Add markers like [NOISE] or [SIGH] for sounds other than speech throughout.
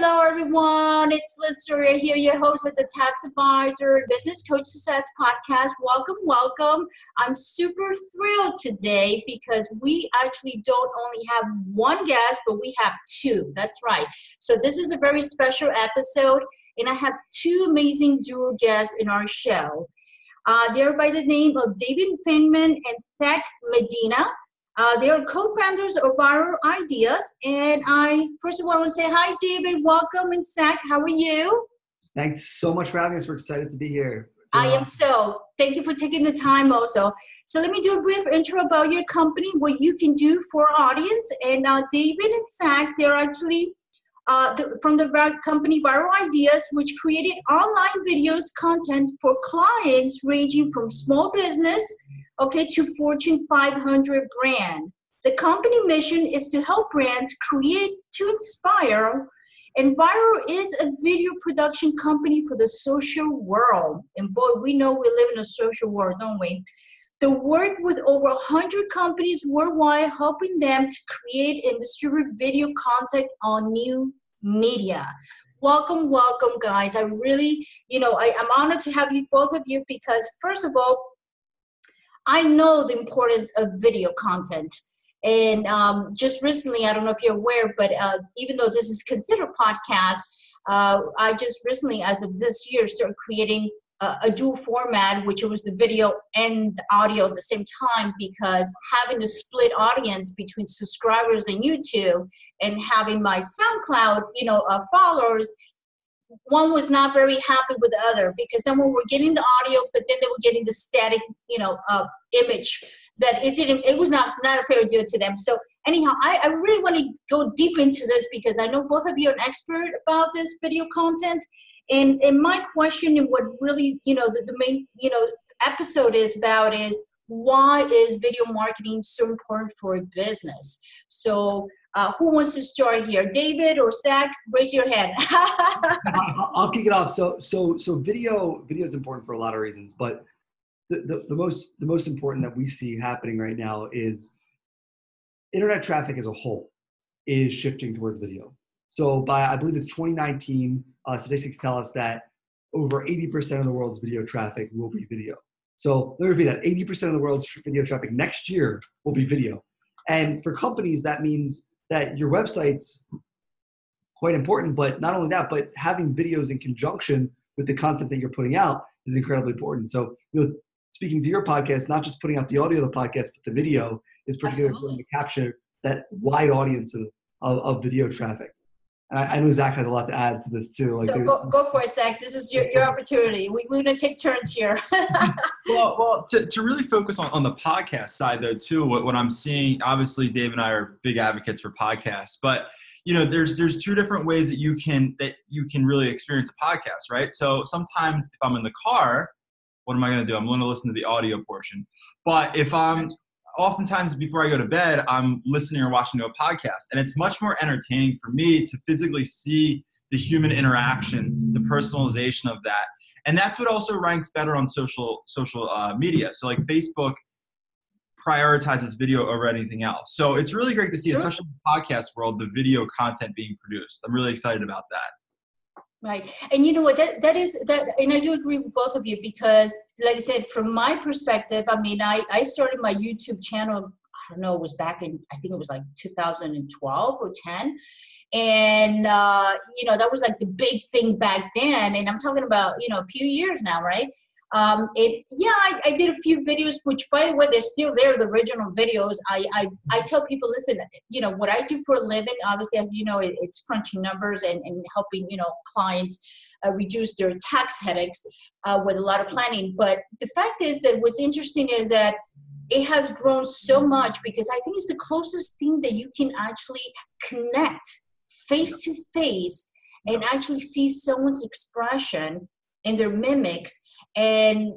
Hello, everyone. It's Liz Soria here, your host of the Tax Advisor Business Coach Success Podcast. Welcome, welcome. I'm super thrilled today because we actually don't only have one guest, but we have two. That's right. So, this is a very special episode, and I have two amazing dual guests in our show. Uh, they're by the name of David Frydman and Zach Medina. Uh, they are co-founders of Viral Ideas, and I first of all want to say hi, David. Welcome, and Zach, how are you? Thanks so much for having us. We're excited to be here. I am so. Thank you for taking the time also. So let me do a brief intro about your company, what you can do for our audience. And uh, David and Zach, they're actually uh, the, from the company Viral Ideas, which created online videos content for clients ranging from small business okay, to Fortune 500 brand. The company mission is to help brands create to inspire, and Viral is a video production company for the social world. And boy, we know we live in a social world, don't we? They work with over 100 companies worldwide, helping them to create and distribute video content on new media. Welcome, welcome, guys. I really, you know, I, I'm honored to have you both of you because, first of all, I know the importance of video content. And um, just recently, I don't know if you're aware, but uh, even though this is considered podcast, uh, I just recently, as of this year, started creating a, a, dual format, which was the video and the audio at the same time, because having a split audience between subscribers and YouTube and having my SoundCloud, you know, uh, followers, one was not very happy with the other because someone were getting the audio, but then they were getting the static, you know, uh, image that it didn't, it was not, not a fair deal to them. So anyhow, I, I really want to go deep into this because I know both of you are an expert about this video content. And, and my question and what really, you know, the, the main, you know, episode is about is why is video marketing so important for a business? So uh, who wants to start here? David or Zach? Raise your hand. [LAUGHS] I'll kick it off. So, so, so video, video is important for a lot of reasons, but the, the, the most, the most important that we see happening right now is internet traffic as a whole is shifting towards video. So by, I believe it's 2019, uh, statistics tell us that over 80% of the world's video traffic will be video. So there me be that 80% of the world's video traffic next year will be video. And for companies, that means that your website's quite important, but not only that, but having videos in conjunction with the content that you're putting out is incredibly important. So, you know, speaking to your podcast, not just putting out the audio of the podcast, but the video is particularly important to capture that wide audience of, of, of video traffic. And I, I, know Zach has a lot to add to this too. Like, go, go for it, Zach. This is your, your opportunity. We, we're going to take turns here. [LAUGHS] well, well, to, to really focus on, on the podcast side though, too, what, what I'm seeing, obviously Dave and I are big advocates for podcasts, but you know, there's, there's two different ways that you can, that you can really experience a podcast, right? So sometimes if I'm in the car, what am I going to do? I'm going to listen to the audio portion. But if I'm oftentimes before I go to bed, I'm listening or watching to a podcast. And it's much more entertaining for me to physically see the human interaction, the personalization of that. And that's what also ranks better on social social uh, media. So like Facebook prioritizes video over anything else. So it's really great to see, especially in the podcast world, the video content being produced. I'm really excited about that. Right. And you know what, that, that is that, and I do agree with both of you because like I said, from my perspective, I mean, I, I started my YouTube channel, I don't know, it was back in, I think it was like 2012 or 10. And, uh, you know, that was like the big thing back then. And I'm talking about, you know, a few years now, right? Um, it, yeah, I, I, did a few videos, which by the way, they're still there, the original videos. I, I, I tell people, listen, you know, what I do for a living, obviously, as you know, it, it's crunching numbers and, and helping, you know, clients uh, reduce their tax headaches uh, with a lot of planning. But the fact is that what's interesting is that it has grown so much because I think it's the closest thing that you can actually connect face to face and actually see someone's expression and their mimics and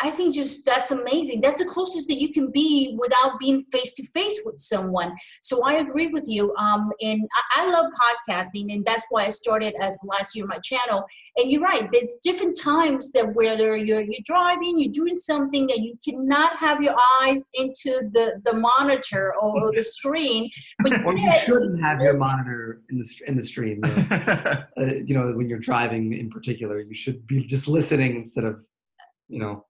I think just that's amazing. That's the closest that you can be without being face to face with someone. So I agree with you. Um, and I, I, love podcasting, and that's why I started as last year my channel. And you're right. There's different times that whether you're you're driving, you're doing something that you cannot have your eyes into the the monitor or the [LAUGHS] screen. But you or you shouldn't have your monitor in the in the stream. [LAUGHS] uh, you know, when you're driving in particular, you should be just listening instead of you know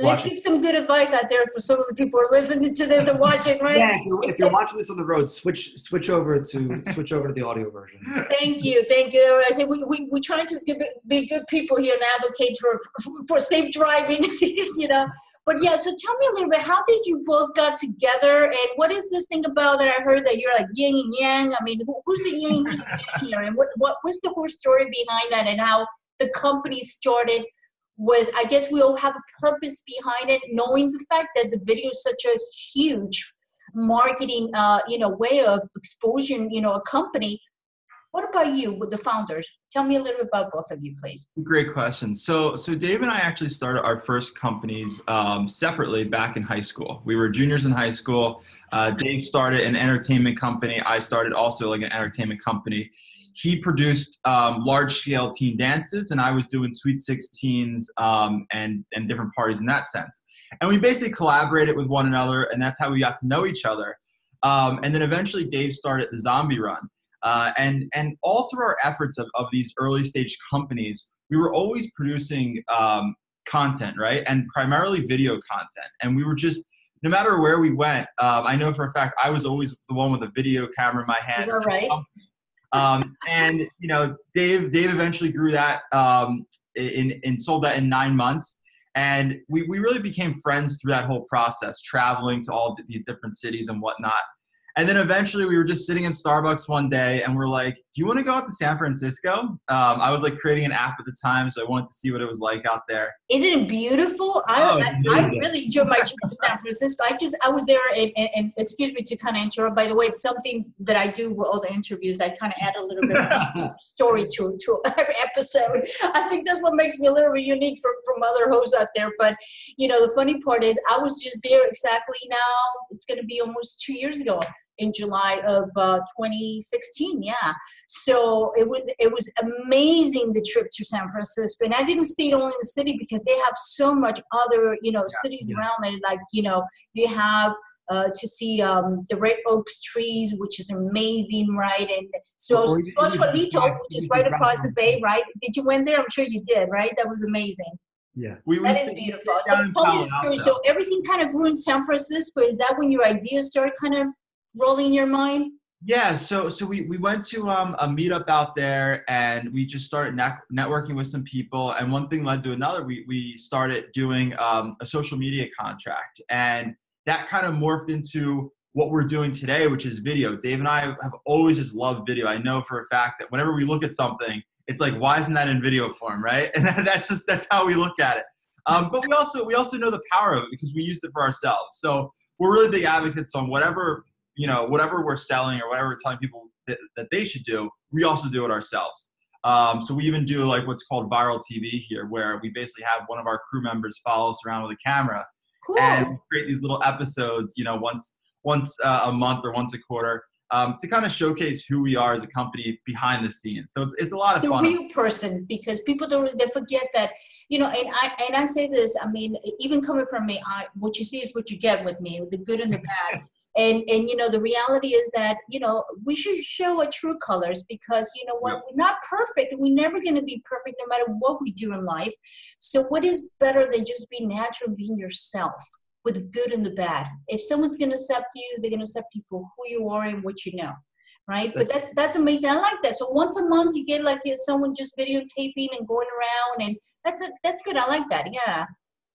Let's give some good advice out there for some of the people who are listening to this and watching, right? Yeah, if you're, if you're watching this on the road, switch switch over to switch over to the audio version. Thank you, thank you. I say we we we try to give, be good people here and advocate for for safe driving, [LAUGHS] you know. But yeah, so tell me a little bit. How did you both got together, and what is this thing about that I heard that you're like yin and yang? I mean, who, who's the yin, who's the yang here, and what what what's the whole story behind that, and how the company started? With i guess we all have a purpose behind it knowing the fact that the video is such a huge marketing uh, you know way of exposing you know a company. What about you with the founders? Tell me a little bit about both of you please. Great question. So so dave and i actually started our first companies um, separately back in high school. We were juniors in high school. Uh, dave started an entertainment company. I started also like an entertainment company he produced um, large scale teen dances and I was doing sweet 16s um, and, and different parties in that sense. And we basically collaborated with one another and that's how we got to know each other. Um, and then eventually Dave started the Zombie Run. Uh, and, and all through our efforts of, of these early stage companies, we were always producing um, content, right? And primarily video content. And we were just, no matter where we went, um, I know for a fact I was always the one with a video camera in my hand. Is that right? Um, and you know, Dave Dave eventually grew that um, in and sold that in nine months. And we, we really became friends through that whole process, traveling to all these different cities and whatnot. And then eventually we were just sitting in Starbucks one day and we're like, do you want to go out to San Francisco? Um, I was like creating an app at the time, so I wanted to see what it was like out there. Isn't it beautiful? I, oh, I, I, really enjoyed my trip to San Francisco. I just, I was there and, and, and excuse me to kind of interrupt, by the way, it's something that I do with all the interviews. I kind of add a little bit of [LAUGHS] story to, to every episode. I think that's what makes me a little bit unique from, from other hosts out there. But, you know, the funny part is I was just there exactly now. It's going to be almost two years ago in July of uh, 2016. Yeah, so it was it was amazing the trip to San Francisco, and I didn't stay only in the city because they have so much other you know yeah, cities yeah. around it. Like you know you have. Uh, to see um, the red oaks trees, which is amazing, right? And so Sausalito, which is right across the bay, right? Did you went there? I'm sure you did, right? That was amazing. Yeah, we, that is beautiful. So, so everything kind of grew in San Francisco. Is that when your ideas started kind of rolling your mind? Yeah, so so we, we went to um, a meetup out there and we just started net- networking with some people and one thing led to another. We we started doing um, a social media contract and that kind of morphed into what we're doing today, which is video. Dave and I have always just loved video. I know for a fact that whenever we look at something, it's like, why isn't that in video form, right? [LAUGHS] And that's just that's how we look at it. Um, but we also we also know the power of it because we used it for ourselves. So we're really big advocates on whatever you know, whatever we're selling or whatever we're telling people that, that they should do, we also do it ourselves. Um, so we even do like what's called viral TV here, where we basically have one of our crew members follow us around with a camera cool. and create these little episodes, you know, once once uh, a month or once a quarter. Um, to kind of showcase who we are as a company behind the scenes. So it's, it's a lot of the fun. The real person, because people don't they forget that, you know, and I and I say this, I mean, even coming from me, I what you see is what you get with me, the good and the bad [LAUGHS] and and you know the reality is that you know we should show our true colors because you know what we're not perfect. And we're never going to be perfect no matter what we do in life. So what is better than just being natural being yourself with the good and the bad? If someone's going to accept you they're going to accept you for who you are and what you know right? But that's that's amazing. I like that. So once a month you get like someone just videotaping and going around and that's a, that's good. I like that. Yeah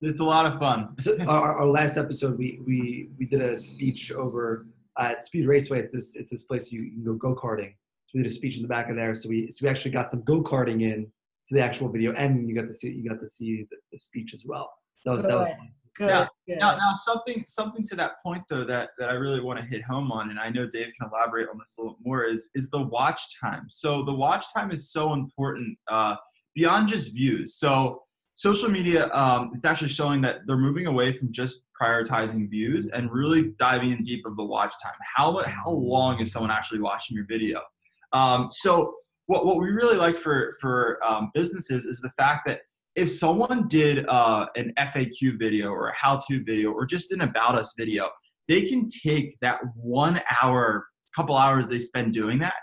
it's a lot of fun. so our, our, last episode, we we we did a speech over at Speed Raceway. It's this it's this place you, you can go go karting. So we did a speech in the back of there. So we so we actually got some go karting in to the actual video, and you got to see you got to see the, the speech as well. That was that was Good, now, good. now, now something something to that point though that, that I really want to hit home on, and I know Dave can elaborate on this a little more, is is the watch time. So the watch time is so important uh, beyond just views. So social media, um, it's actually showing that they're moving away from just prioritizing views and really diving in deep of the watch time. How how long is someone actually watching your video? Um, so what what we really like for for um, businesses is the fact that if someone did uh, an FAQ video or a how-to video or just an about us video, they can take that one hour, couple hours they spend doing that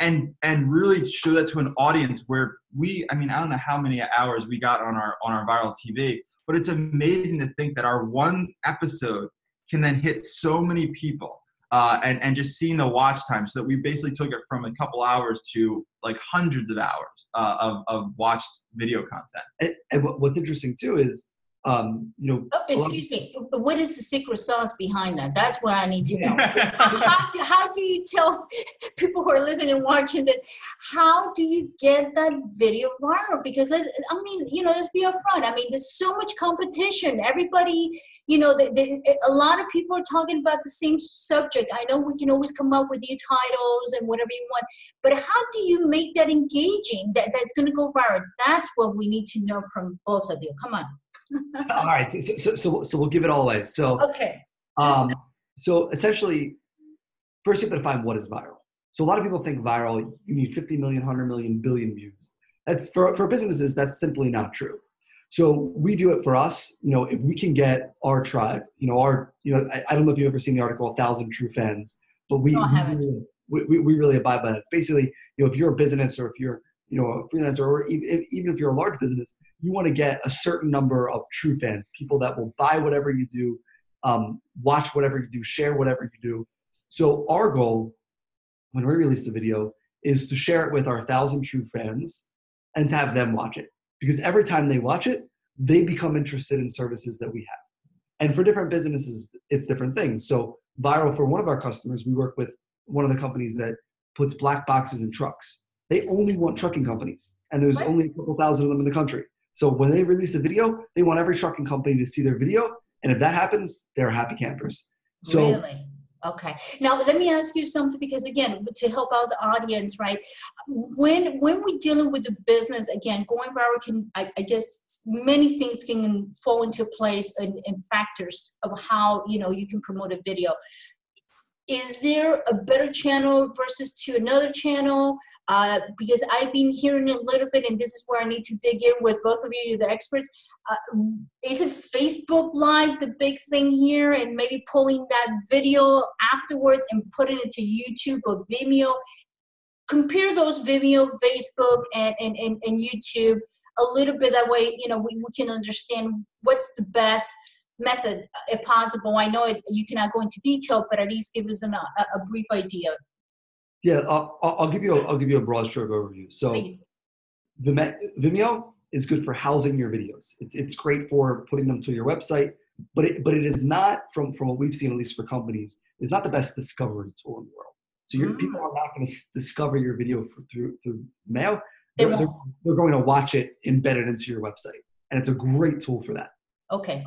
and and really show that to an audience where we i mean i don't know how many hours we got on our on our viral tv but it's amazing to think that our one episode can then hit so many people uh, and and just seeing the watch time. So that we basically took it from a couple hours to like hundreds of hours uh, of, of watched video content. And, and what's interesting too is um, you know. Oh, excuse me. What is the secret sauce behind that? That's what I need to know. how, how do you tell [LAUGHS] people who are listening and watching that? How do you get that video viral? Because let's, I mean, you know, let's be upfront. I mean, there's so much competition. Everybody, you know, they, they, a lot of people are talking about the same subject. I know we can always come up with new titles and whatever you want, but how do you make that engaging? That that's going to go viral. That's what we need to know from both of you. Come on all right, so, so, so, so, we'll give it all away. So, okay. Um, so essentially, first you have to define what is viral. So a lot of people think viral, you need 50 million, 100 million, billion views. That's for, for businesses, that's simply not true. So we do it for us, you know, if we can get our tribe, you know, our, you know, I, I don't know if you've ever seen the article, A Thousand True Fans, but we, no, we, we, we, really abide by that. Basically, you know, if you're a business or if you're you know a freelancer or even, if you're a large business you want to get a certain number of true fans people that will buy whatever you do um, watch whatever you do share whatever you do. So our goal when we release the video is to share it with our thousand true fans and to have them watch it. Because every time they watch it they become interested in services that we have. And for different businesses it's different things. So viral for one of our customers we work with one of the companies that puts black boxes in trucks they only want trucking companies, and there's what? only a couple thousand of them in the country. So when they release a video, they want every trucking company to see their video, and if that happens, they're happy campers. So really? Okay. Now let me ask you something because again, to help out the audience, right? When when we're dealing with the business, again, going viral can I, I guess many things can fall into place and, and factors of how you know you can promote a video. Is there a better channel versus to another channel? Uh, because I've been hearing a little bit, and this is where I need to dig in with both of you, the experts. Uh, is it Facebook Live the big thing here, and maybe pulling that video afterwards and putting it to YouTube or Vimeo? Compare those Vimeo, Facebook, and, and, and, and YouTube a little bit. That way, you know, we, we can understand what's the best method uh, if possible. I know it, you cannot go into detail, but at least give us an, a, a brief idea. Yeah, I'll, I'll give you a, I'll give you a broad stroke overview. So, Vimeo is good for housing your videos. It's it's great for putting them to your website, but it but it is not from from what we've seen at least for companies. It's not the best discovery tool in the world. So your mm. people are not going to discover your video for, through through mail. They're, they're, they're going to watch it embedded into your website, and it's a great tool for that. Okay.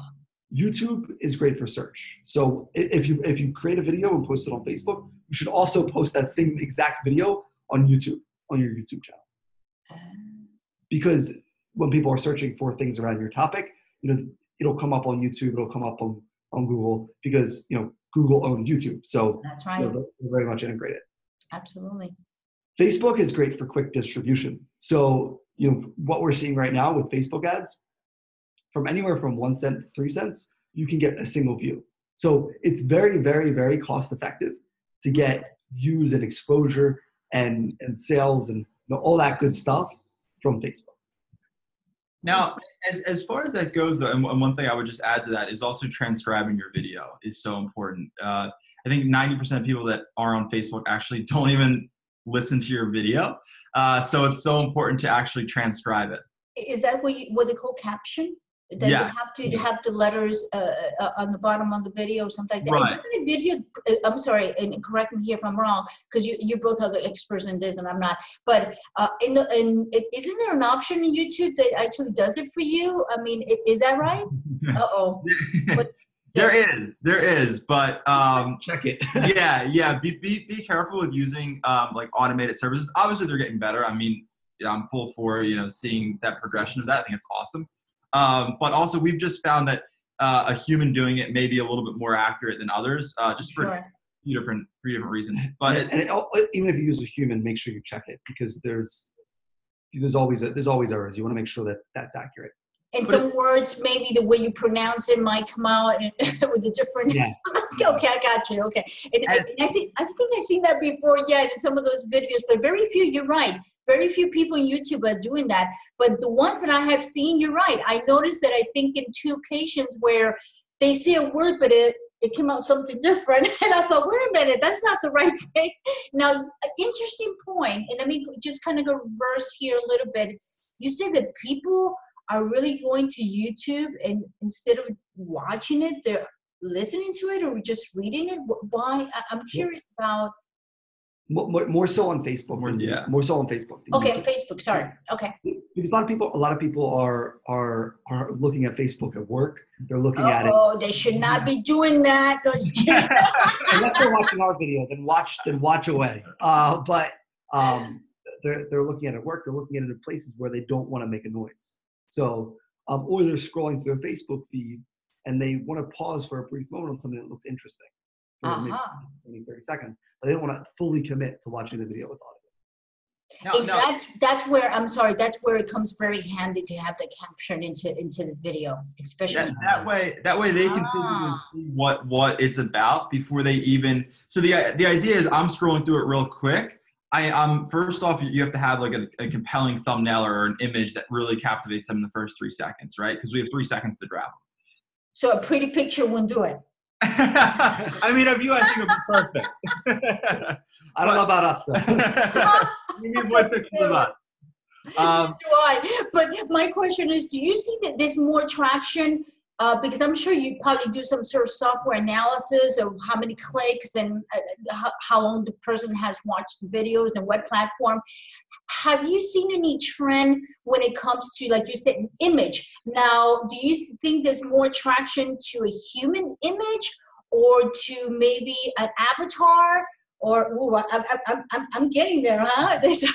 YouTube is great for search. So if you if you create a video and post it on Facebook, you should also post that same exact video on YouTube on your YouTube channel. Because when people are searching for things around your topic, you know it'll come up on YouTube, it'll come up on on Google because you know Google owns YouTube. So that's right. Know, they're very much integrated. Absolutely. Facebook is great for quick distribution. So you know what we're seeing right now with Facebook ads from anywhere from one cent to three cents, you can get a single view. So it's very, very, very cost effective to get views and exposure and, and sales and you know, all that good stuff from Facebook. Now, as, as far as that goes, though, and one thing I would just add to that is also transcribing your video is so important. Uh, I think 90% of people that are on Facebook actually [LAUGHS] don't even listen to your video. Uh, so it's so important to actually transcribe it. Is that what, you, what they call caption? Then yes. you have to yes. have the letters uh, uh, uh, on the bottom of the video or something like that. Right. Isn't a video, uh, I'm sorry, and correct me here if I'm wrong, because you, you both are the experts in this and I'm not, but uh, in the, in, isn't there an option in YouTube that actually does it for you? I mean, is that right? [LAUGHS] Uh-oh. [LAUGHS] there is, there is, but um, [LAUGHS] check it. yeah, yeah. Be, be, be careful with using um, like automated services. Obviously, they're getting better. I mean, yeah, I'm full for you know seeing that progression of that. I think it's awesome. Um, but also, we've just found that uh, a human doing it may be a little bit more accurate than others, uh, just for Sure. few different three different reasons. But and, and it, even if you use a human, make sure you check it because there's there's always a, there's always errors. You want to make sure that that's accurate. In But- some words, maybe the way you pronounce it might come out [LAUGHS] with a different. Yeah. [LAUGHS] okay, I got you. Okay, and, And- and I think I think I've seen that before. Yeah, in some of those videos, but very few. You're right. Very few people on YouTube are doing that. But the ones that I have seen, you're right. I noticed that I think in two occasions where they say a word, but it it came out something different, [LAUGHS] and I thought, wait a minute, that's not the right thing. Now, an interesting point, and let me just kind of go reverse here a little bit. You said that people are really going to YouTube and instead of watching it, they're listening to it or just reading it. Why? I- I'm curious about. More, more, more so on Facebook. More- yeah. More so on Facebook. Okay, YouTube. Facebook. Sorry. Okay. Because a lot of people, a lot of people are are are looking at Facebook at work. They're looking at it Oh, they should not be doing that. No, just [LAUGHS] kidding. unless they're watching our video. Then watch, then watch away. Uh, but um, they're they're looking at it at work. They're looking at it in places where they don't want to make a noise. So, um, or they're scrolling through a Facebook feed and they want to pause for a brief moment on something that looks interesting. for maybe Uh-huh. 20, 30 seconds, but they don't want to fully commit to watching the video with audio. no, And no, that's that's where I'm sorry. That's where it comes very handy to have the caption into into the video, especially. that, that way that way they can Ah. see what what it's about before they even so the the idea is i'm scrolling through it real quick i i'm first off you have to have like a, a compelling thumbnail or an image that really captivates them in the first three seconds right because we have three seconds to grab So a pretty picture won't do it. [LAUGHS] i mean of you i think it would be perfect [LAUGHS] I don't know about us though. [LAUGHS] we need one picture of us um, do I. But my question is, do you see that there's more traction? Uh, because I'm sure you probably do some sort of software analysis of how many clicks and uh, how, how long the person has watched the videos and what platform. Have you seen any trend when it comes to, like you said, image? Now, do you think there's more attraction to a human image or to maybe an avatar? Or ooh, I, I, I, I'm, I'm getting there, huh? [LAUGHS]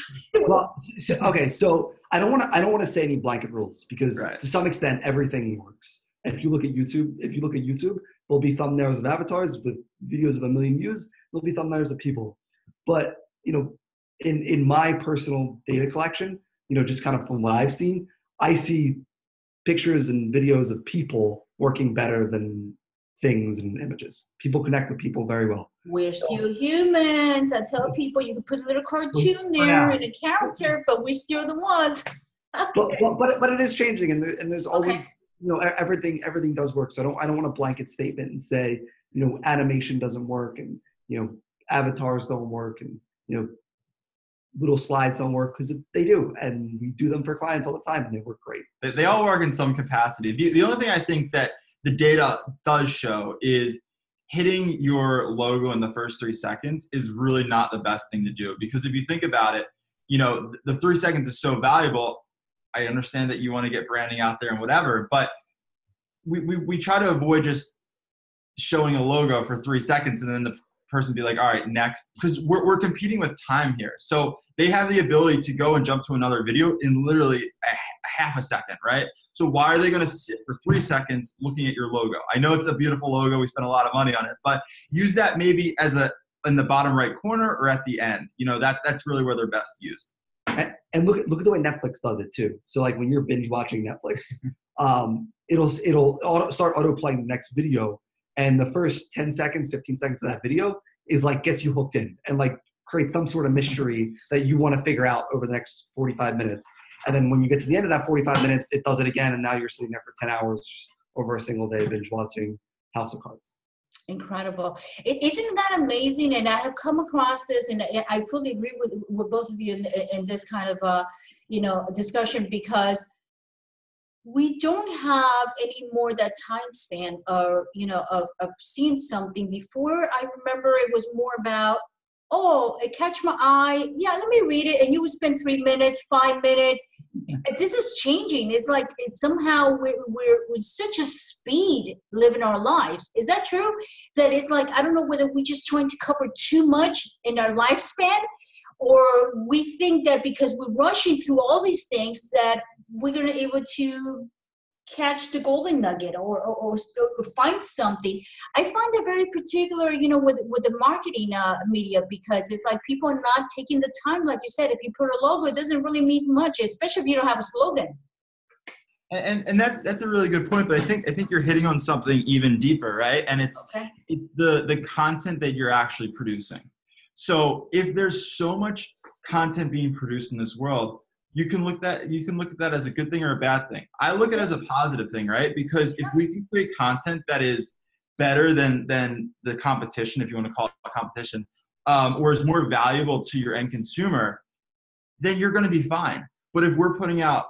Well, so, okay, so I don't want to I don't want to say any blanket rules because Right. to some extent everything works. If you look at YouTube, if you look at YouTube, there'll be thumbnails of avatars with videos of a million views. There'll be thumbnails of people, but you know, in in my personal data collection, you know, just kind of from what I've seen, I see pictures and videos of people working better than things and images. People connect with people very well. We're still humans. I tell people you can put a little cartoon oh, there Yeah. and a character, but we're still the ones. [LAUGHS] but but but, but it is changing and, there, and there's always Okay. You know everything everything does work so i don't i don't want a blanket statement and say you know animation doesn't work and you know avatars don't work and you know little slides don't work because they do and we do them for clients all the time and they work great They, they all work in some capacity. The, the only thing I think that the data does show is hitting your logo in the first three seconds is really not the best thing to do because if you think about it, you know, the three seconds is so valuable. I understand that you want to get branding out there and whatever, but we, we, we try to avoid just showing a logo for three seconds and then the person be like, all right, next, because we're, we're competing with time here. So they have the ability to go and jump to another video in literally a, half a second, right? So why are they going to sit for three seconds looking at your logo? I know it's a beautiful logo. We spent a lot of money on it, but use that maybe as a in the bottom right corner or at the end. You know, that that's really where they're best used. And, look at look at the way netflix does it too. So like when you're binge watching netflix [LAUGHS] um it'll it'll auto, start auto playing the next video. And the first 10 seconds 15 seconds of that video is like gets you hooked in and like creates some sort of mystery that you want to figure out over the next 45 minutes. And then when you get to the end of that 45 minutes it does it again and now you're sitting there for 10 hours over a single day binge watching house of cards Incredible. is isn't that amazing? And I have come across this, and I- fully agree with, with both of you in, in this kind of, uh, you know, discussion because we don't have any more that time span or you know of, of seeing something before i remember it was more about oh it catch my eye. Yeah let me read it and you spend three minutes five minutes. This is changing. It's like it's somehow we're, we're with such a speed living our lives. Is that true? That it's like i don't know whether we're just trying to cover too much in our lifespan or we think that because we're rushing through all these things that we're going to able to catch the golden nugget or, or, or, or find something. I find that very particular, you know, with, with the marketing uh, media because it's like people are not taking the time. Like you said, if you put a logo, it doesn't really mean much, especially if you don't have a slogan. And, and that's that's a really good point, but I think I think you're hitting on something even deeper, right? And it's Okay. it's the the content that you're actually producing. So if there's so much content being produced in this world, you can look that you can look at that as a good thing or a bad thing. I look at it as a positive thing, right? Because if we can create content that is better than than the competition, if you want to call it a competition, um, or is more valuable to your end consumer, then you're going to be fine. But if we're putting out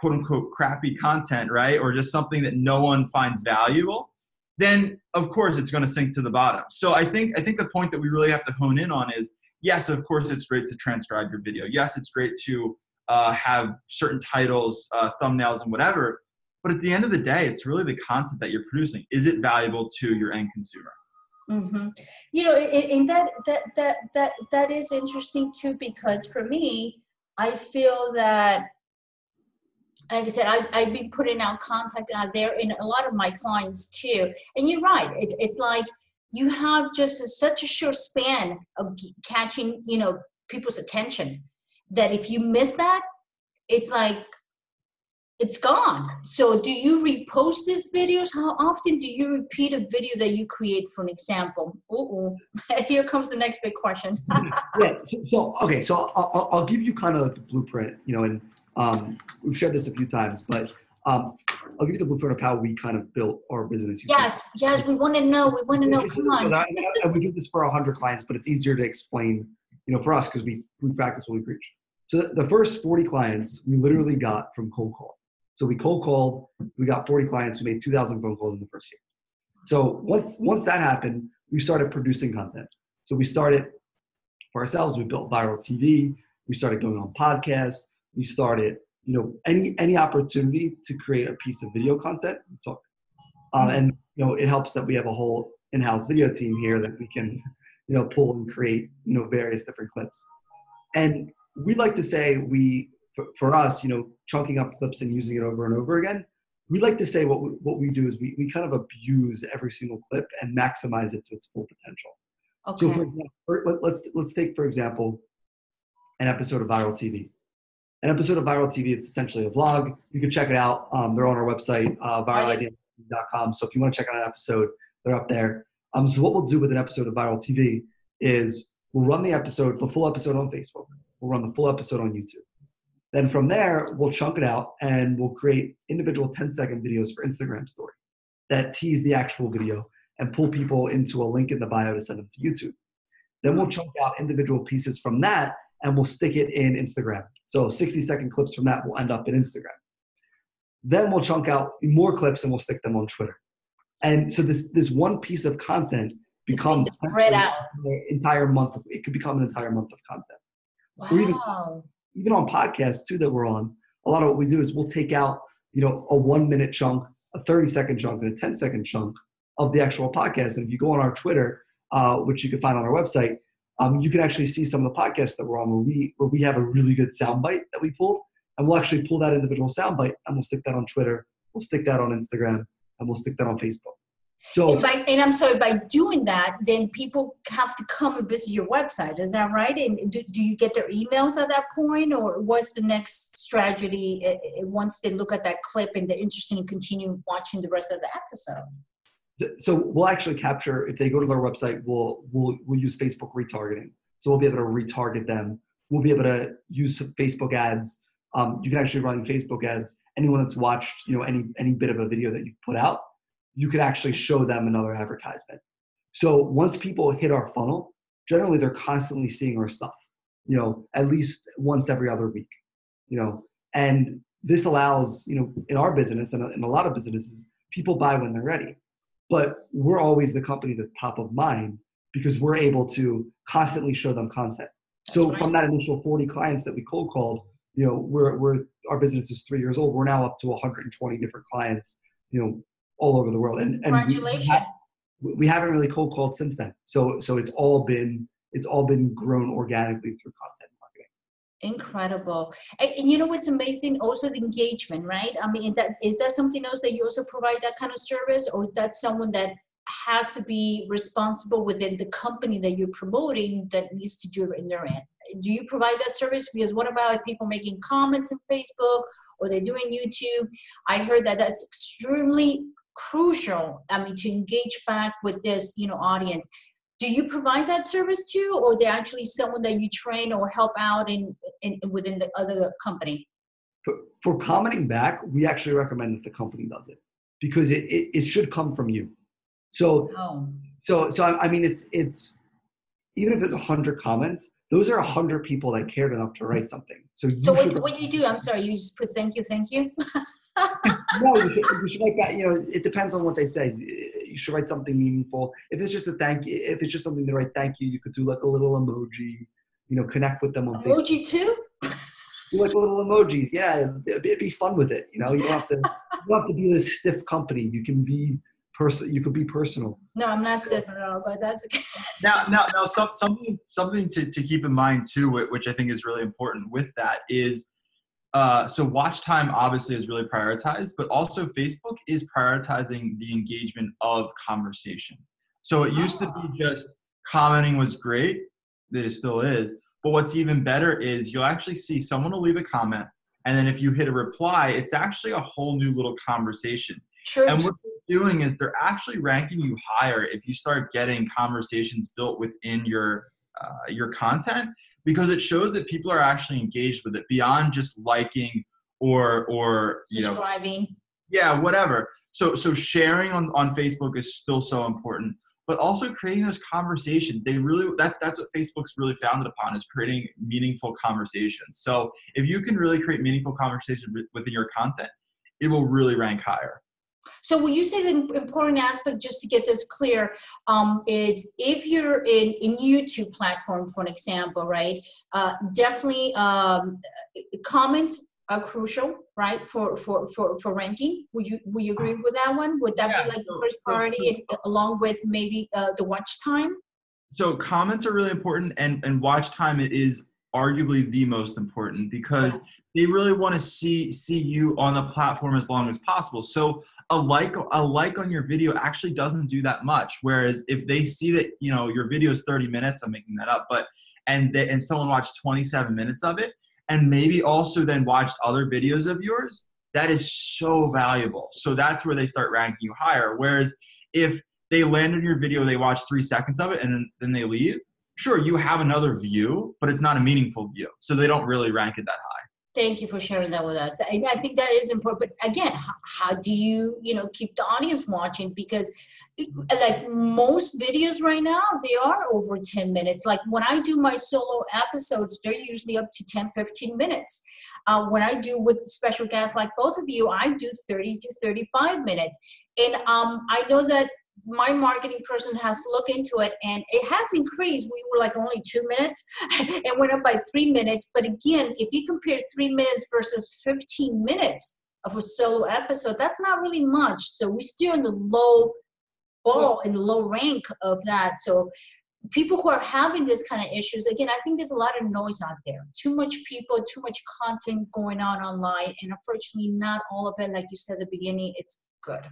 quote unquote crappy content, right, or just something that no one finds valuable, then of course it's going to sink to the bottom. So I think I think the point that we really have to hone in on is yes, of course it's great to transcribe your video. Yes, it's great to uh, have certain titles, uh, thumbnails, and whatever. But at the end of the day, it's really the content that you're producing. Is it valuable to your end consumer? hmm You know, and, and that that that that that is interesting too because for me, I feel that, like I said, I've, I've been putting out content out there in a lot of my clients too. And you're right. It, it's like you have just a, such a short span of catching, you know, people's attention that if you miss that, it's like it's gone. So do you repost these videos? How often do you repeat a video that you create, for an example? Uh-oh. [LAUGHS] Here comes the next big question. [LAUGHS] yeah. So, so okay. So I'll, I'll- give you kind of the blueprint. You know, and um, we've shared this a few times, but um, I'll give you the blueprint of how we kind of built our business. Yes, yes, we want to know. We want to know. Come on. [LAUGHS] I, I, we do this for hundred clients, but it's easier to explain, you know, for us because we we practice what we preach. So the, first forty clients we literally got from cold call. So we cold called, we got forty clients, we made two thousand phone calls in the first year. So once once that happened, we started producing content. So we started for ourselves. We built viral TV. We started going on podcasts. We started, you know, any any opportunity to create a piece of video content. We took. Um, and you know, it helps that we have a whole in-house video team here that we can, you know, pull and create, you know, various different clips. And we like to say we, for, for us, you know, chunking up clips and using it over and over again. We like to say what we, what we do is we, we kind of abuse every single clip and maximize it to its full potential. Okay. So, for example, let, let's let's take for example an episode of Viral TV. An episode of Viral TV. It's essentially a vlog. You can check it out. Um, they're on our website, uh, viralidea.com. So if you want to check out an episode, they're up there. Um, so what we'll do with an episode of Viral TV is we'll run the episode, the full episode on Facebook. We'll run the full episode on YouTube. Then from there, we'll chunk it out and we'll create individual 10 second videos for Instagram story that tease the actual video and pull people into a link in the bio to send them to YouTube. Then we'll chunk out individual pieces from that and we'll stick it in Instagram. So 60 second clips from that will end up in Instagram. Then we'll chunk out more clips and we'll stick them on Twitter. And so this this one piece of content becomes spread out. an entire month of it could become an entire month of content. or even- Wow. Even on podcasts too that we're on, a lot of what we do is we'll take out, you know, a one minute chunk, a 30 second chunk, and a 10 second chunk of the actual podcast. And if you go on our Twitter, uh, which you can find on our website, um, you can actually see some of the podcasts that we're on where we where we have a really good soundbite that we pulled, and we'll actually pull that individual soundbite and we'll stick that on Twitter, we'll stick that on Instagram, and we'll stick that on Facebook. So And, by, and I'm sorry, by doing that, then people have to come and visit your website. Is that right? And do, do you get their emails at that point, or what's the next strategy uh, uh, once they look at that clip and they're interested in continuing watching the rest of the episode? so we'll actually capture if they go to their website we'll we'll we'll use facebook retargeting so we'll be able to retarget them we'll be able to use facebook ads um, you can actually run facebook ads anyone that's watched you know any any bit of a video that you've put out you could actually show them another advertisement so once people hit our funnel generally they're constantly seeing our stuff you know at least once every other week you know and this allows you know in our business and in a lot of businesses people buy when they're ready but we're always the company that's top of mind because we're able to constantly show them content. So right. from that initial 40 clients that we cold called, you know, we're, we're our business is three years old. We're now up to 120 different clients, you know, all over the world. And, and we- Congratulations. we, we haven't really cold called since then. So so it's all been it's all been grown organically through content marketing. Incredible. And, and you know what's amazing? Also the engagement, right? I mean, that is that something else that you also provide that kind of service, or that's someone that has to be responsible within the company that you're promoting that needs to do it in their end? Do you provide that service? Because what about people making comments on Facebook or they're doing YouTube? I heard that that's extremely crucial. I mean, to engage back with this, you know, audience do you provide that service too or they're actually someone that you train or help out in, in within the other company for, for commenting back we actually recommend that the company does it because it, it, it should come from you so oh. so so I, I mean it's it's even if there's a hundred comments those are a hundred people that cared enough to write something so, so what, what do you do i'm sorry you just put thank you thank you [LAUGHS] no, you should, you should write that. You know, it depends on what they say. You should write something meaningful. If it's just a thank you, if it's just something to write thank you, you could do like a little emoji. You know, connect with them on emoji Facebook. too. Do like little emojis. Yeah, it'd be fun with it. You know, you don't have to. you don't have to be this stiff company. You can be person. You could be personal. No, I'm not stiff at all, but that's okay. [LAUGHS] now, now, now, some, something something to to keep in mind too, which I think is really important with that is uh, so watch time obviously is really prioritized, but also Facebook is prioritizing the engagement of conversation. So it used to be ah. just commenting was great, that it still is. But what's even better is you'll actually see someone will leave a comment, and then if you hit a reply, it's actually a whole new little conversation. Sure. And what they're doing is they're actually ranking you higher if you start getting conversations built within your uh, your content because it shows that people are actually engaged with it beyond just liking or or you know. Yeah, whatever. So so sharing on, on Facebook is still so important, but also creating those conversations. They really that's that's what Facebook's really founded upon is creating meaningful conversations. So if you can really create meaningful conversations within your content, it will really rank higher. So when you say the important aspect, just to get this clear, um, is if you're in, in YouTube platform, for an example, right, uh, definitely um, comments are crucial, right, for, for, for, for ranking. Would you, would you agree with that one? Would that yeah, be like so, the first priority so, so, along with maybe uh, the watch time? So comments are really important and, and watch time is arguably the most important because they really want to see see you on the platform as long as possible. So a like a like on your video actually doesn't do that much. Whereas if they see that you know your video is 30 minutes, I'm making that up, but and they, and someone watched 27 minutes of it, and maybe also then watched other videos of yours, that is so valuable. So that's where they start ranking you higher. Whereas if they land on your video, they watch three seconds of it, and then, then they leave. Sure, you have another view, but it's not a meaningful view, so they don't really rank it that high. Thank you for sharing that with us. I, think that is important. But again, how, how, do you, you know, keep the audience watching? Because like most videos right now, they are over 10 minutes. Like when I do my solo episodes, they're usually up to 10, 15 minutes. Uh, when I do with special guests like both of you, I do 30 to 35 minutes. And um, I know that my marketing person has looked into it and it has increased. We were like only two minutes [LAUGHS] and went up by three minutes. But again, if you compare three minutes versus 15 minutes of a solo episode, that's not really much. So we're still in the low ball in the low rank of that. So people who are having this kind of issues, again, I think there's a lot of noise out there. Too much people, too much content going on online. And unfortunately, not all of it, like you said at the beginning, it's good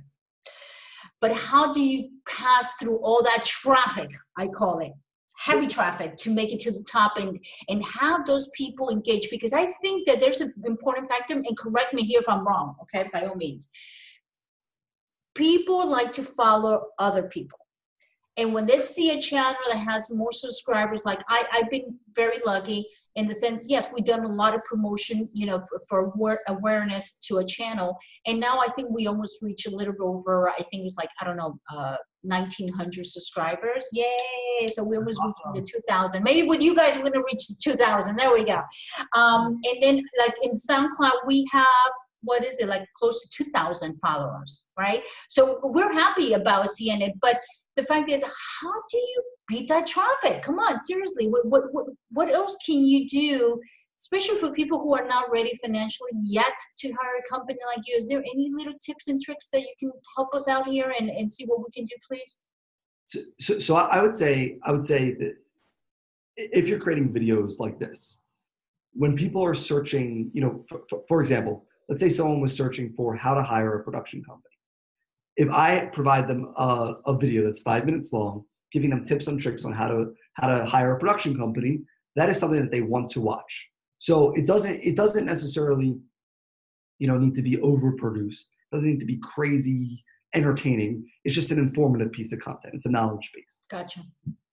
but how do you pass through all that traffic i call it heavy traffic to make it to the top and and have those people engage because i think that there's an important factor and correct me here if i'm wrong okay by all means. People like to follow other people. And when they see a channel that has more subscribers like i i've been very lucky in the sense, yes, we've done a lot of promotion, you know, for, for awareness to a channel. And now I think we almost reach a little over, I think it was like, I don't know, uh, 1900 subscribers. Yay. So we almost awesome. reached the 2000. Maybe with you guys, we're going to reach the 2000. There we go. Um, and then like in SoundCloud, we have what is it like close to 2000 followers right so we're happy about seeing it but the fact is how do you beat that traffic? Come on seriously what, what, what, what else can you do especially for people who are not ready financially yet to hire a company like you? Is there any little tips and tricks that you can help us out here and, and see what we can do please? So, so, so i would say i would say that if you're creating videos like this when people are searching, you know, for, for, for example, let's say someone was searching for how to hire a production company. If I provide them a, a video that's five minutes long, giving them tips and tricks on how to how to hire a production company, that is something that they want to watch. So it doesn't it doesn't necessarily, you know, need to be overproduced. It doesn't need to be crazy entertaining. It's just an informative piece of content. It's a knowledge base. Gotcha.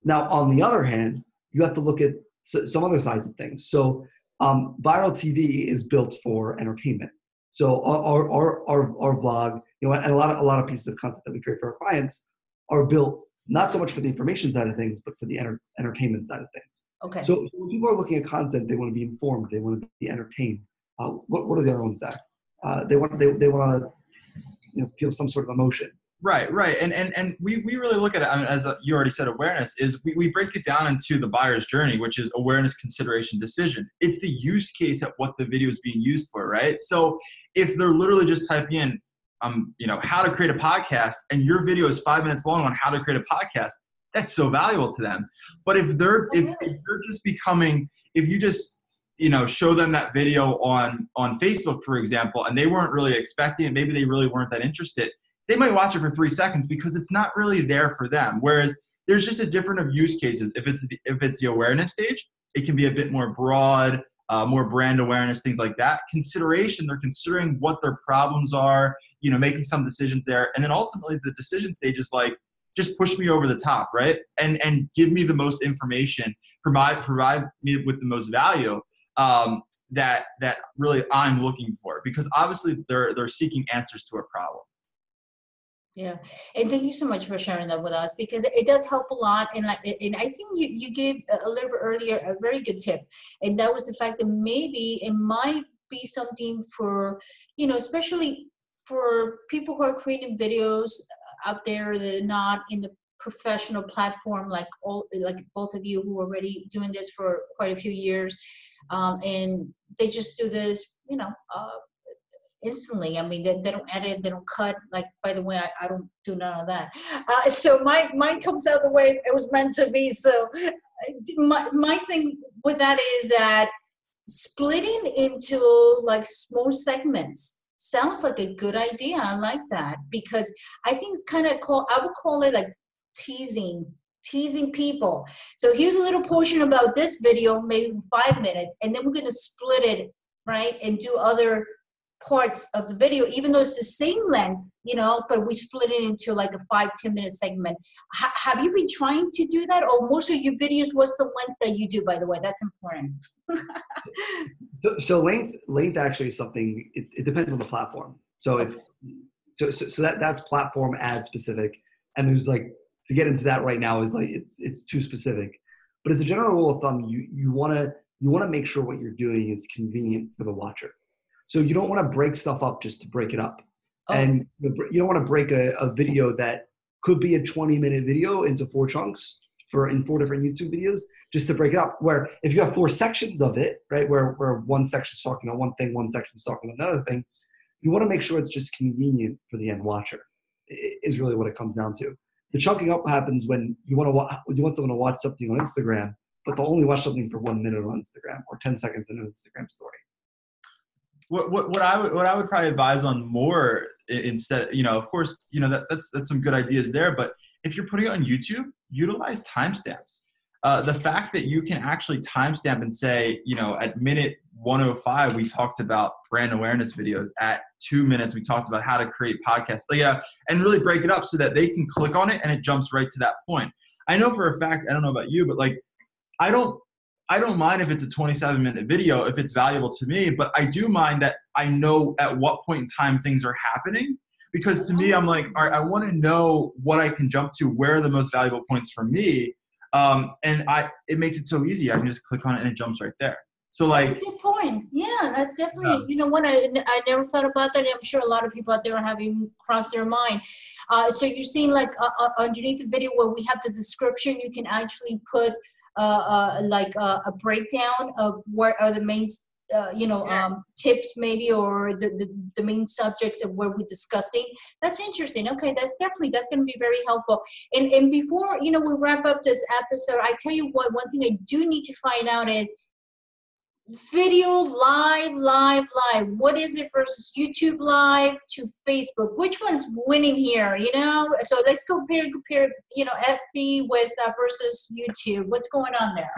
Now, on the other hand, you have to look at some other sides of things. So um, viral TV is built for entertainment. So our, our, our, our vlog, you know, and a lot of, a lot of pieces of content that we create for our clients are built not so much for the information side of things, but for the enter, entertainment side of things. Okay. So, when people are looking at content, they want to be informed, they want to be entertained. Uh, what, what are the other ones that? Uh, they want they, they want to you know, feel some sort of emotion. Right, right, and and and we, we really look at it I mean, as a, you already said. Awareness is we, we break it down into the buyer's journey, which is awareness, consideration, decision. It's the use case at what the video is being used for, right? So if they're literally just typing in, um, you know, how to create a podcast, and your video is five minutes long on how to create a podcast, that's so valuable to them. But if they're if, if they're just becoming, if you just you know show them that video on on facebook for example and they weren't really expecting it maybe they really weren't that interested they might watch it for three seconds because it's not really there for them. Whereas there's just a different of use cases. If it's the, if it's the awareness stage, it can be a bit more broad, uh, more brand awareness, things like that. Consideration, they're considering what their problems are, you know, making some decisions there, and then ultimately the decision stage is like just push me over the top, right? And and give me the most information, provide provide me with the most value um, that that really I'm looking for, because obviously they're they're seeking answers to a problem. Yeah, and thank you so much for sharing that with us because it does help a lot. And like, and I think you you gave a little bit earlier a very good tip, and that was the fact that maybe it might be something for you know, especially for people who are creating videos out there that are not in the professional platform like all like both of you who are already doing this for quite a few years um, and they just do this you know uh, instantly. I mean, they, they don't edit, they don't cut. Like, by the way, I, I don't do none of that. Uh, so my mine comes out the way it was meant to be. So my my thing with that is that splitting into like small segments sounds like a good idea. I like that because I think it's kind of called. I would call it like teasing teasing people. So here's a little portion about this video, maybe five minutes, and then we're going to split it, right, and do other parts of the video, even though it's the same length, you know, but we split it into like a five, 10 minute segment. H have you been trying to do that? Or most of your videos, what's the length that you do, by the way? That's important. so, so, length, length actually is something, it, it depends on the platform. So if, so, so, so that, that's platform ad specific. And there's like, to get into that right now is like, it's, it's too specific. But as a general rule of thumb, you, you want to, you want to make sure what you're doing is convenient for the watcher. So you don't want to break stuff up just to break it up. Oh. And you don't want to break a, a video that could be a 20 minute video into four chunks for in four different YouTube videos just to break it up. Where if you have four sections of it, right, where, where one section is talking about one thing, one section is talking about another thing, you want to make sure it's just convenient for the end watcher. Is really what it comes down to. The chunking up happens when you want to watch, you want someone to watch something on Instagram, but they'll only watch something for one minute on Instagram or 10 seconds in an Instagram story what, what, what I would what I would probably advise on more instead, you know, of course, you know that that's that's some good ideas there. But if you're putting it on YouTube, utilize timestamps. Uh, the fact that you can actually timestamp and say, you know, at minute 105 we talked about brand awareness videos. At two minutes we talked about how to create podcasts. Like, yeah, and really break it up so that they can click on it and it jumps right to that point. I know for a fact, I don't know about you, but like, I don't I don't mind if it's a 27 minute video if it's valuable to me, but I do mind that I know at what point in time things are happening. Because to me, I'm like, all right, I want to know what I can jump to, where are the most valuable points for me. Um, and I, it makes it so easy. I can just click on it and it jumps right there. So like, good point. Yeah, that's definitely. Yeah. You know what? I I never thought about that. I'm sure a lot of people out there are having crossed their mind. Uh, so you're seeing like uh, uh, underneath the video where we have the description, you can actually put like uh, a breakdown of what are the main uh, you know um, tips maybe or the, the, the, main subjects of what we're discussing? That's interesting. Okay that's definitely that's going to be very helpful. And and before you know we wrap up this episode i tell you what one thing i do need to find out is video live live live. What is it versus youtube live to facebook? Which one's winning here you know? So let's compare compare you know fb with uh, versus youtube. What's going on there?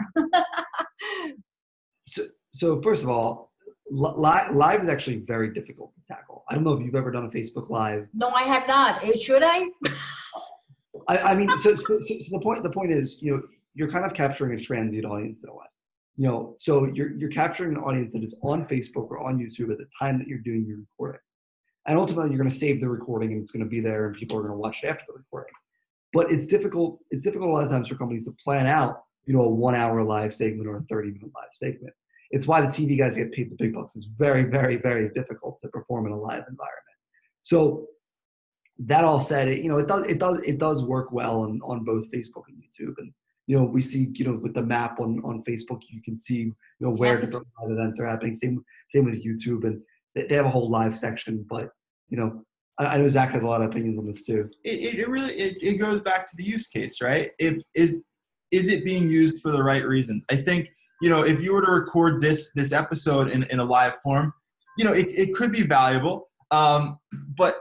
So, so first of all live, live is actually very difficult to tackle. I don't know if you've ever done a facebook live. No i have not. Eh, should i? [LAUGHS] I, I mean so, so, so the point the point is you know you're kind of capturing a transient audience in a way you know, so you're you're capturing an audience that is on Facebook or on YouTube at the time that you're doing your recording. And ultimately you're going to save the recording and it's going to be there and people are going to watch it after the recording. But it's difficult, it's difficult a lot of times for companies to plan out, you know, a one hour live segment or a 30 minute live segment. It's why the TV guys get paid the big bucks. It's very, very, very difficult to perform in a live environment. So that all said, it, you know, it does, it does, it does work well on, on both Facebook and YouTube. And you know, we see, you know, with the map on, on Facebook, you can see, you know, where yes. different live events are happening. Same, same with YouTube, and they, have a whole live section. But you know, I, I, know Zach has a lot of opinions on this too. It, it really it, it goes back to the use case, right? If is is it being used for the right reasons? I think you know, if you were to record this this episode in, in a live form, you know, it, it could be valuable. Um, but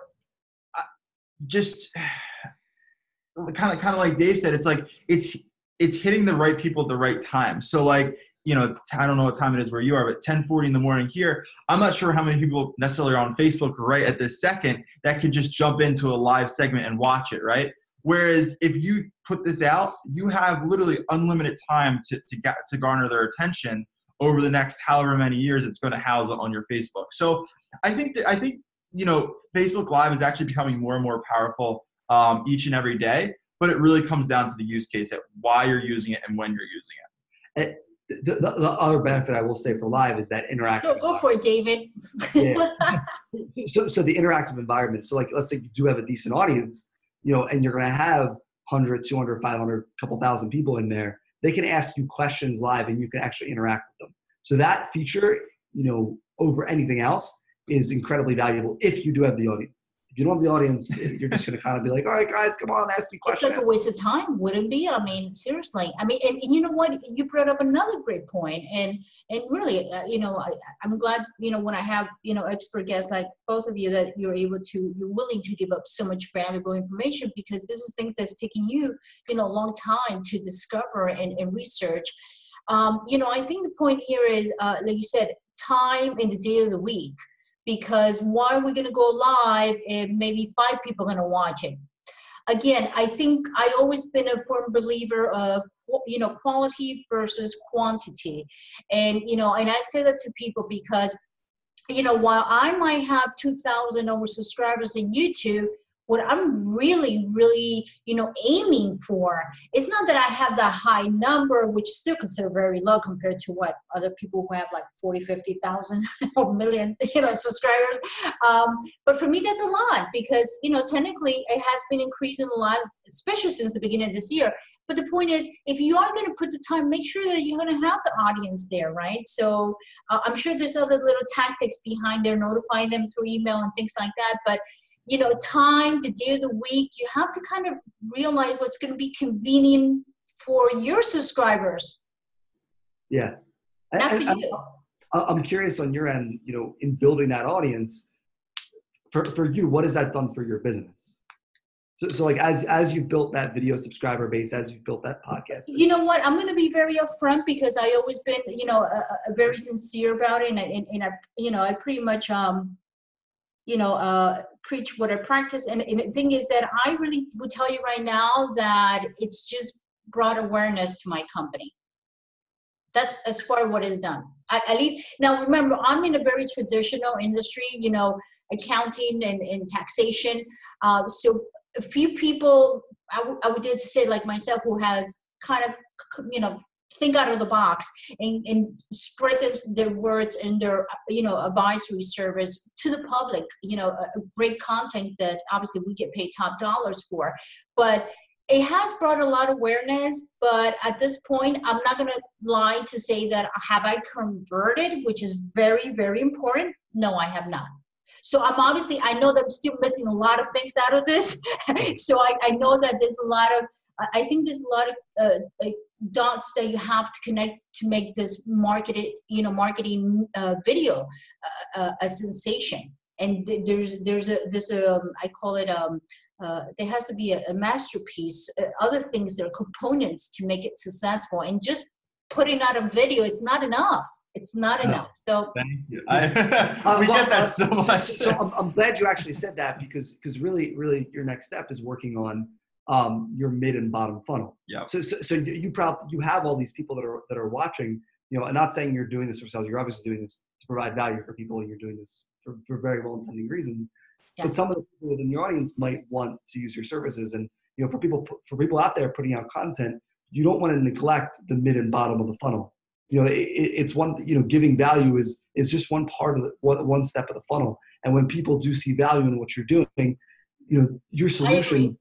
just [SIGHS] kind of kind of like Dave said, it's like it's it's hitting the right people at the right time. So like, you know, it's I don't know what time it is where you are, but 10:40 in the morning here. I'm not sure how many people necessarily are on Facebook right at this second that can just jump into a live segment and watch it, right? Whereas if you put this out, you have literally unlimited time to to get to garner their attention over the next however many years it's going to house on your Facebook. So I think that I think you know Facebook Live is actually becoming more and more powerful um, each and every day but it really comes down to the use case at why you're using it and when you're using it. The, the, the, other benefit I will say for live is that interactive. Go, go for it, David. yeah. [LAUGHS] so, so the interactive environment. So like, let's say you do have a decent audience, you know, and you're going to have 100, 200, 500, couple thousand people in there. They can ask you questions live and you can actually interact with them. So that feature, you know, over anything else is incredibly valuable if you do have the audience if you don't have the audience, you're just going to kind of be like, all right, guys, come on, ask me questions. It's like a waste of time, wouldn't be? I mean, seriously. I mean, and, and you know what? You brought up another great point, and and really, uh, you know, I, I'm glad, you know, when I have you know expert guests like both of you that you're able to, you're willing to give up so much valuable information because this is things that's taking you, you know, a long time to discover and, and research. Um, you know, I think the point here is, uh, like you said, time in the day of the week because why are we going to go live if maybe five people are going to watch it? Again, I think I always been a firm believer of you know quality versus quantity, and you know, and I say that to people because you know while I might have two thousand over subscribers in YouTube, what I'm really, really, you know, aiming for is not that I have that high number, which is still considered very low compared to what other people who have like 40, 50,000 [LAUGHS] or million, you know, subscribers. Um, but for me, that's a lot because, you know, technically it has been increasing a lot, especially since the beginning of this year. But the point is, if you are going to put the time, make sure that you're going to have the audience there, right? So uh, I'm sure there's other little tactics behind there, notifying them through email and things like that. But you know, time, the day of the week, you have to kind of realize what's going to be convenient for your subscribers. Yeah. Not for you. I'm curious on your end, you know, in building that audience, for, for you, what has that done for your business? So, so like as, as you've built that video subscriber base, as you've built that podcast. You know what? I'm going to be very upfront because I always been, you know, uh, very sincere about it. And, and, and I, you know, I pretty much, um, you know, uh, preach what I practice. And, and the thing is that I really would tell you right now that it's just brought awareness to my company. That's as far as what is done. At, at least now, remember, I'm in a very traditional industry. You know, accounting and, and taxation. Uh, so a few people, I, I would dare to say, like myself, who has kind of you know think out of the box and, and spread their, their words and their you know advisory service to the public you know great content that obviously we get paid top dollars for. But it has brought a lot of awareness but at this point i'm not going to lie to say that have i converted which is very very important? No i have not. So i'm obviously i know that i'm still missing a lot of things out of this. [LAUGHS] So I, I know that there's a lot of I, I think there's a lot of uh, dots that you have to connect to make this marketed, you know, marketing uh, video uh, uh, a sensation. And there's there's a there's a um, I call it um uh, there has to be a, a masterpiece, uh, other things there are components to make it successful. And just putting out a video, it's not enough. It's not no. enough. So thank you. [LAUGHS] I, we get that so much. So, so I'm, I'm, glad you actually said that because because really really your next step is working on um, your mid and bottom funnel. Yeah. So, so so you probably you have all these people that are that are watching. You know, I'm not saying you're doing this for sales. You're obviously doing this to provide value for people, and you're doing this for, for very well intending reasons. Yeah. But some of the people within the audience might want to use your services, and you know, for people for people out there putting out content, you don't want to neglect the mid and bottom of the funnel. You know, it, it's one. You know, giving value is is just one part of the one step of the funnel. And when people do see value in what you're doing, you know, your solution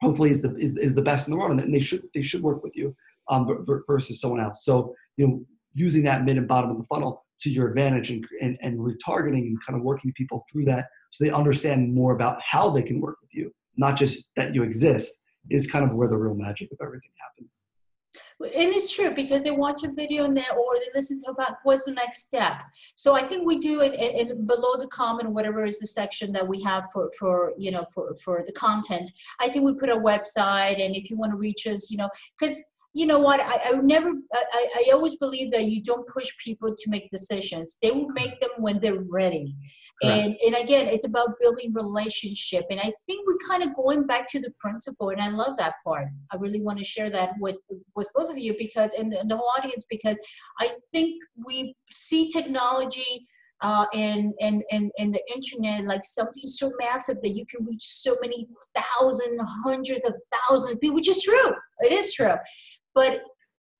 hopefully is the is, is the best in the world, and they should they should work with you um, versus someone else. So you know, using that mid and bottom of the funnel to your advantage and, and, and retargeting and kind of working people through that so they understand more about how they can work with you, not just that you exist, is kind of where the real magic of everything happens. And it's true because they watch a video and they or they listen to about what's the next step. So I think we do it in, below the comment, whatever is the section that we have for for you know for for the content. I think we put a website, and if you want to reach us, you know, because you know what I, I never I, I always believe that you don't push people to make decisions they will make them when they're ready and and again it's about building relationship and i think we're kind of going back to the principle and i love that part i really want to share that with with both of you because and, and the whole audience because i think we see technology uh, and, and, and, and the internet like something so massive that you can reach so many thousand, hundreds hundreds of thousands of people, which is true. It is true. But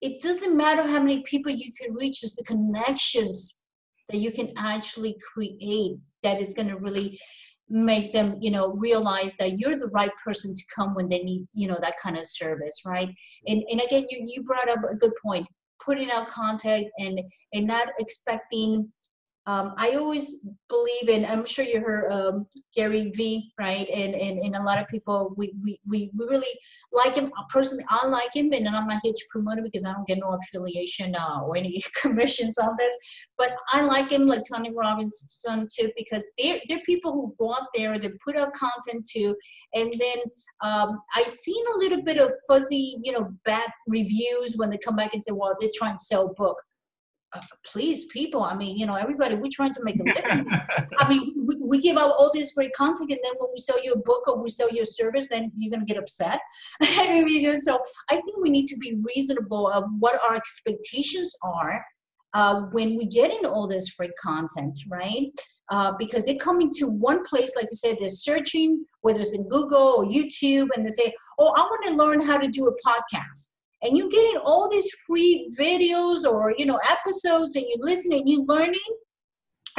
it doesn't matter how many people you can reach, it's the connections that you can actually create that is going to really make them you know realize that you're the right person to come when they need you know that kind of service right? And and again you, you brought up a good point. Putting out contact and and not expecting um, I always believe in, I'm sure you heard um, Gary Vee, right? And, and, and a lot of people, we, we, we, we really like him. Personally, I like him, and I'm not here to promote him because I don't get no affiliation uh, or any [LAUGHS] commissions on this. But I like him, like Tony Robinson, too, because they're, they're people who go out there, they put out content too. And then um, I've seen a little bit of fuzzy, you know, bad reviews when they come back and say, well, they're trying to sell book uh, please people i mean you know everybody we're trying to make a living. [LAUGHS] I mean we, we, give out all this great content and then when we sell you a book or we sell you a service then you're going to get upset. [LAUGHS] I mean, so i think we need to be reasonable of what our expectations are uh, when we get into all this free content right? Uh, because they come into one place like you said they're searching whether it's in google or youtube and they say oh i want to learn how to do a podcast and you're getting all these free videos or you know episodes and you're listening you're learning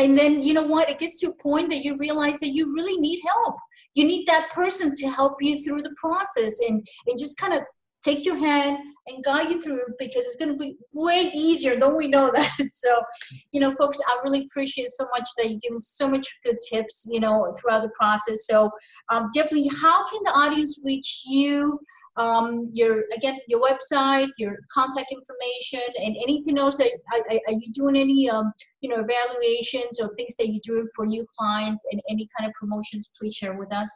and then you know what it gets to a point that you realize that you really need help. You need that person to help you through the process and and just kind of take your hand and guide you through because it's going to be way easier don't we know [LAUGHS] that. So you know folks i really appreciate so much that you've given so much good tips you know throughout the process. So um, definitely how can the audience reach you um, your again your website, your contact information, and anything else that are, are you doing any um, you know evaluations or things that you do for new clients and any kind of promotions? Please share with us.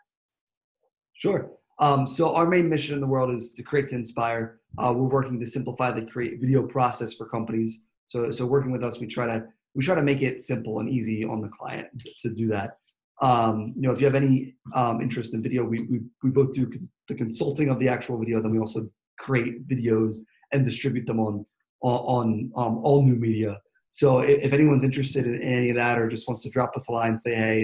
Sure. Um, so our main mission in the world is to create to inspire. Uh, we're working to simplify the create video process for companies. So so working with us, we try to we try to make it simple and easy on the client to do that. Um, you know, if you have any um, interest in video, we, we, we both do the consulting of the actual video. Then we also create videos and distribute them on on, um, all new media. So if, if, anyone's interested in any of that or just wants to drop us a line, and say hey,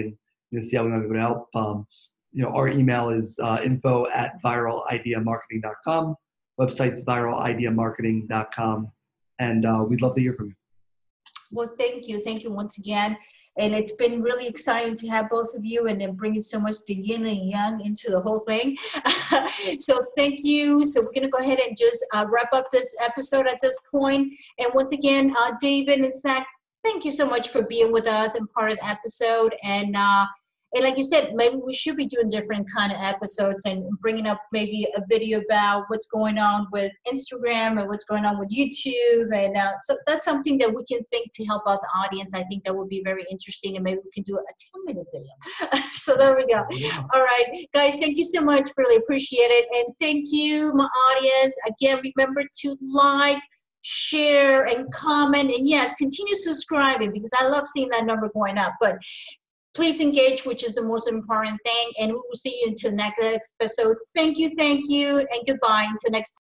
you know, see how we might be able to help. Um, you know, our email is uh, info at viralideamarketing.com. Website's viralideamarketing.com, and uh, we'd love to hear from you. Well, thank you. Thank you once again. And it's been really exciting to have both of you and then bringing so much the yin and yang into the whole thing. [LAUGHS] so thank you. So we're going to go ahead and just uh, wrap up this episode at this point. And once again, uh, David and Zach, thank you so much for being with us and part of the episode. And uh, and like you said, maybe we should be doing different kind of episodes and bringing up maybe a video about what's going on with Instagram and what's going on with YouTube. And uh, so that's something that we can think to help out the audience. I think that would be very interesting and maybe we can do a 10 minute video. [LAUGHS] so there we go. Yeah. All right, guys, thank you so much. Really appreciate it. And thank you, my audience. Again, remember to like, share, and comment. And yes, continue subscribing because I love seeing that number going up. But please engage, which is the most important thing. And we will see you until next episode. Thank you, thank you, and goodbye until next.